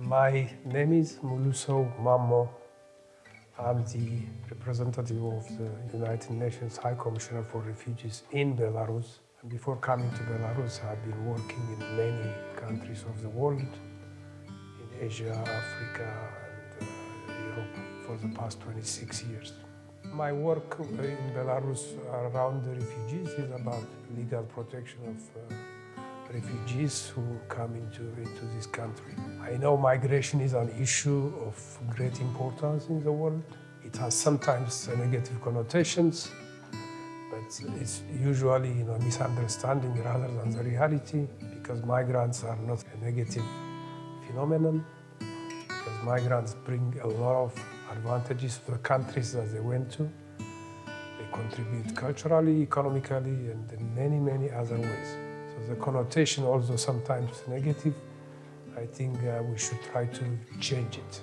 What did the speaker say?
My name is Muluso Mamo. I'm the representative of the United Nations High Commissioner for Refugees in Belarus. And before coming to Belarus, I've been working in many countries of the world, in Asia, Africa, and uh, Europe for the past 26 years. My work in Belarus around the refugees is about legal protection of uh, refugees who come into, into this country. I know migration is an issue of great importance in the world. It has sometimes negative connotations, but it's usually you know, misunderstanding rather than the reality because migrants are not a negative phenomenon because migrants bring a lot of advantages to the countries that they went to. They contribute culturally, economically, and in many, many other ways. So the connotation also sometimes negative. I think uh, we should try to change it.